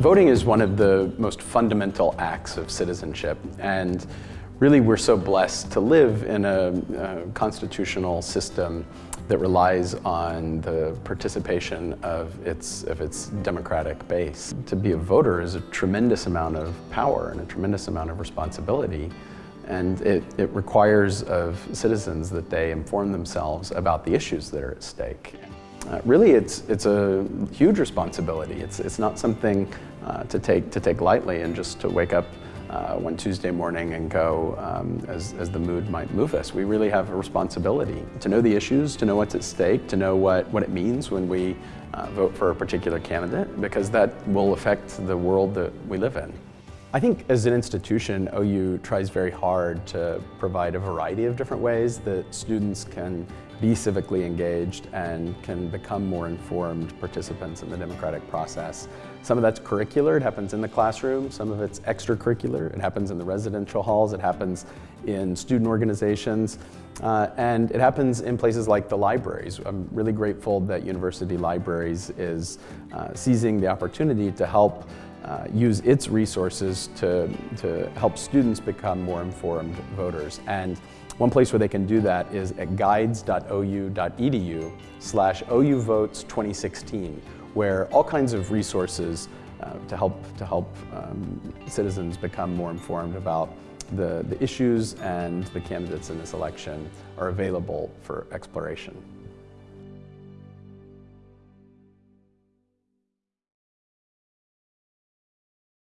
Voting is one of the most fundamental acts of citizenship and really we're so blessed to live in a, a, constitutional system that relies on the participation of its, of its democratic base. To be a voter is a tremendous amount of power and a tremendous amount of responsibility and it, it requires of citizens that they inform themselves about the issues that are at stake. Uh, really, it's, it's a huge responsibility. It's, it's not something uh, to, take, to take lightly and just to wake up uh, one Tuesday morning and go um, as, as the mood might move us. We really have a responsibility to know the issues, to know what's at stake, to know what, what it means when we uh, vote for a particular candidate, because that will affect the world that we live in. I think as an institution, OU tries very hard to provide a variety of different ways that students can be civically engaged and can become more informed participants in the democratic process. Some of that's curricular, it happens in the classroom. Some of it's extracurricular, it happens in the residential halls, it happens in student organizations, uh, and it happens in places like the libraries. I'm really grateful that University Libraries is uh, seizing the opportunity to help uh, use its resources to, to help students become more informed voters. And one place where they can do that is at guides.ou.edu slash ouvotes2016, where all kinds of resources uh, to help, to help um, citizens become more informed about the, the issues and the candidates in this election are available for exploration.